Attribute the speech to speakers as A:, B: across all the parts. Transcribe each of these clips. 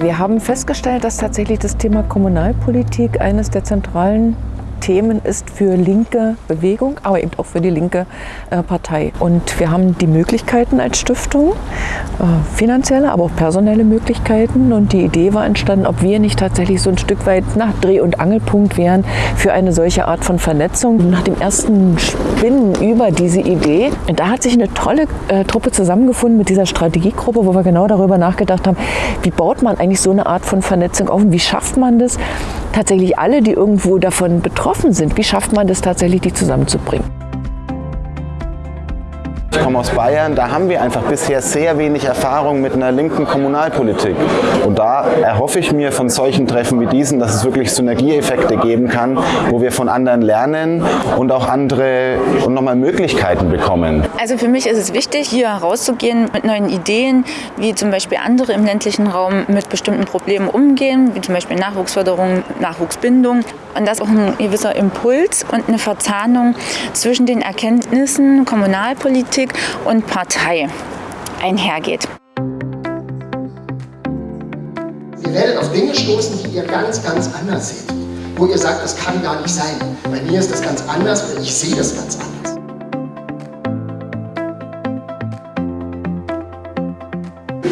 A: Wir haben festgestellt, dass tatsächlich das Thema Kommunalpolitik eines der zentralen Themen ist für linke Bewegung, aber eben auch für die linke äh, Partei. Und wir haben die Möglichkeiten als Stiftung, äh, finanzielle, aber auch personelle Möglichkeiten. Und die Idee war entstanden, ob wir nicht tatsächlich so ein Stück weit nach Dreh- und Angelpunkt wären für eine solche Art von Vernetzung. Nach dem ersten Spinnen über diese Idee, da hat sich eine tolle äh, Truppe zusammengefunden mit dieser Strategiegruppe, wo wir genau darüber nachgedacht haben, wie baut man eigentlich so eine Art von Vernetzung auf und wie schafft man das, tatsächlich alle, die irgendwo davon betroffen sind, wie schafft man das tatsächlich, die zusammenzubringen?
B: Ich komme aus Bayern, da haben wir einfach bisher sehr wenig Erfahrung mit einer linken Kommunalpolitik. Und da erhoffe ich mir von solchen Treffen wie diesen, dass es wirklich Synergieeffekte geben kann, wo wir von anderen lernen und auch andere und nochmal Möglichkeiten bekommen.
C: Also für mich ist es wichtig, hier rauszugehen mit neuen Ideen, wie zum Beispiel andere im ländlichen Raum mit bestimmten Problemen umgehen, wie zum Beispiel Nachwuchsförderung, Nachwuchsbindung. Und das ist auch ein gewisser Impuls und eine Verzahnung zwischen den Erkenntnissen Kommunalpolitik und Partei einhergeht.
D: Ihr werdet auf Dinge stoßen, die ihr ganz, ganz anders seht. Wo ihr sagt, das kann gar nicht sein. Bei mir ist das ganz anders oder ich sehe das ganz anders.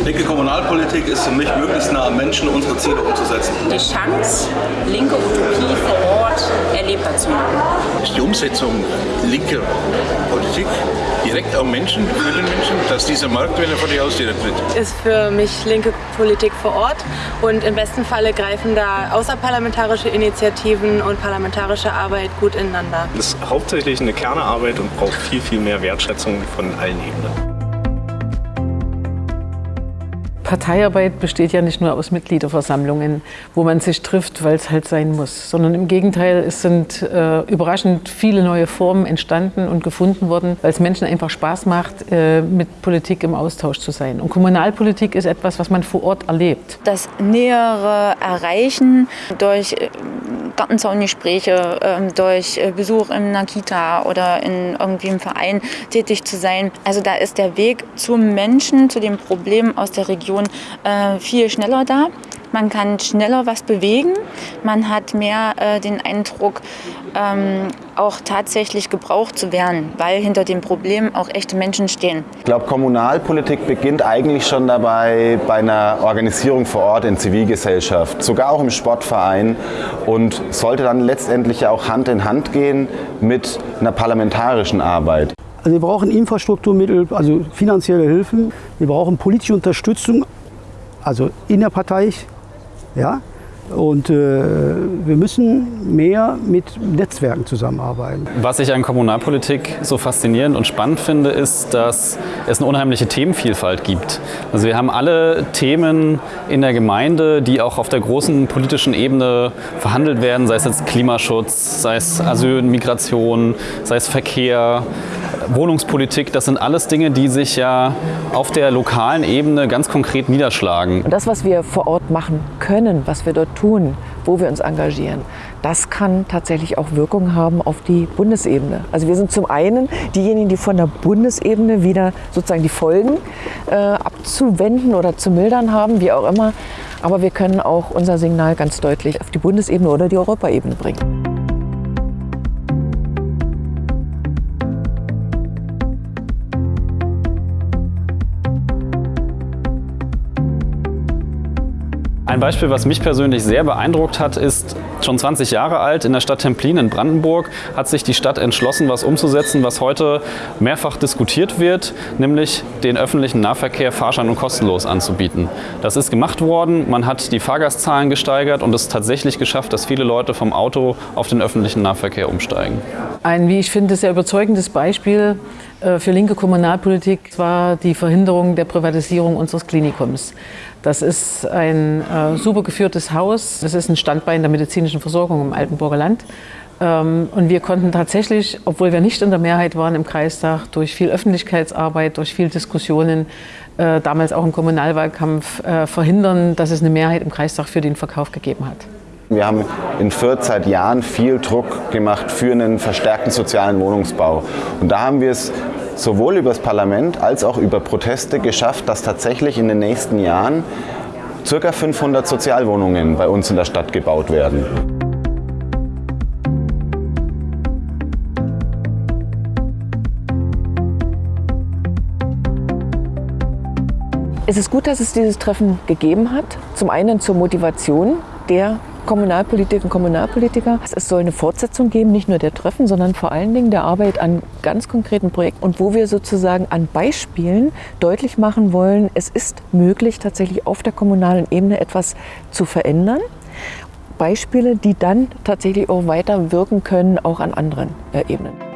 E: Linke Kommunalpolitik ist für mich möglichst nah am Menschen unsere Ziele umzusetzen.
F: Die Chance, linke Utopie vor Ort erlebbar zu machen.
G: Ist die Umsetzung linker Politik direkt am Menschen, für den Menschen, dass dieser Markt, wenn er vor die Haustüre tritt.
H: Ist für mich linke Politik vor Ort und im besten Falle greifen da außerparlamentarische Initiativen und parlamentarische Arbeit gut ineinander.
I: Das ist hauptsächlich eine Kernarbeit und braucht viel, viel mehr Wertschätzung von allen Ebenen.
A: Parteiarbeit besteht ja nicht nur aus Mitgliederversammlungen, wo man sich trifft, weil es halt sein muss, sondern im Gegenteil, es sind äh, überraschend viele neue Formen entstanden und gefunden worden, weil es Menschen einfach Spaß macht, äh, mit Politik im Austausch zu sein. Und Kommunalpolitik ist etwas, was man vor Ort erlebt.
C: Das nähere Erreichen durch äh, Gartenzaungespräche, ähm, durch äh, Besuch in einer Kita oder in irgendwie einem Verein tätig zu sein. Also da ist der Weg zum Menschen, zu dem Problem aus der Region äh, viel schneller da. Man kann schneller was bewegen. Man hat mehr äh, den Eindruck, ähm, auch tatsächlich gebraucht zu werden, weil hinter dem Problem auch echte Menschen stehen.
B: Ich glaube, Kommunalpolitik beginnt eigentlich schon dabei bei einer Organisierung vor Ort in Zivilgesellschaft, sogar auch im Sportverein und sollte dann letztendlich auch Hand in Hand gehen mit einer parlamentarischen Arbeit.
J: Also wir brauchen Infrastrukturmittel, also finanzielle Hilfen. Wir brauchen politische Unterstützung, also innerparteilich, ja, und äh, wir müssen mehr mit Netzwerken zusammenarbeiten.
K: Was ich an Kommunalpolitik so faszinierend und spannend finde, ist, dass es eine unheimliche Themenvielfalt gibt. Also wir haben alle Themen in der Gemeinde, die auch auf der großen politischen Ebene verhandelt werden, sei es jetzt Klimaschutz, sei es Asyl, Migration, sei es Verkehr, Wohnungspolitik, das sind alles Dinge, die sich ja auf der lokalen Ebene ganz konkret niederschlagen.
A: Und das, was wir vor Ort machen können, was wir dort tun, wo wir uns engagieren, das kann tatsächlich auch Wirkung haben auf die Bundesebene. Also wir sind zum einen diejenigen, die von der Bundesebene wieder sozusagen die Folgen äh, abzuwenden oder zu mildern haben, wie auch immer. Aber wir können auch unser Signal ganz deutlich auf die Bundesebene oder die Europaebene bringen.
K: Ein Beispiel, was mich persönlich sehr beeindruckt hat, ist schon 20 Jahre alt. In der Stadt Templin in Brandenburg hat sich die Stadt entschlossen, was umzusetzen, was heute mehrfach diskutiert wird, nämlich den öffentlichen Nahverkehr fahrschein- und kostenlos anzubieten. Das ist gemacht worden, man hat die Fahrgastzahlen gesteigert und es tatsächlich geschafft, dass viele Leute vom Auto auf den öffentlichen Nahverkehr umsteigen.
A: Ein, wie ich finde, sehr überzeugendes Beispiel für linke Kommunalpolitik war die Verhinderung der Privatisierung unseres Klinikums. Das ist ein äh, super geführtes Haus. Das ist ein Standbein der medizinischen Versorgung im Altenburger Land. Ähm, und wir konnten tatsächlich, obwohl wir nicht in der Mehrheit waren im Kreistag, durch viel Öffentlichkeitsarbeit, durch viel Diskussionen, äh, damals auch im Kommunalwahlkampf, äh, verhindern, dass es eine Mehrheit im Kreistag für den Verkauf gegeben hat.
B: Wir haben in Fürth seit Jahren viel Druck gemacht für einen verstärkten sozialen Wohnungsbau. Und da haben wir es sowohl über das Parlament als auch über Proteste geschafft, dass tatsächlich in den nächsten Jahren circa 500 Sozialwohnungen bei uns in der Stadt gebaut werden.
A: Es ist gut, dass es dieses Treffen gegeben hat. Zum einen zur Motivation der Kommunalpolitikerinnen und Kommunalpolitiker. Es soll eine Fortsetzung geben, nicht nur der Treffen, sondern vor allen Dingen der Arbeit an ganz konkreten Projekten und wo wir sozusagen an Beispielen deutlich machen wollen, es ist möglich, tatsächlich auf der kommunalen Ebene etwas zu verändern. Beispiele, die dann tatsächlich auch weiter wirken können, auch an anderen äh, Ebenen.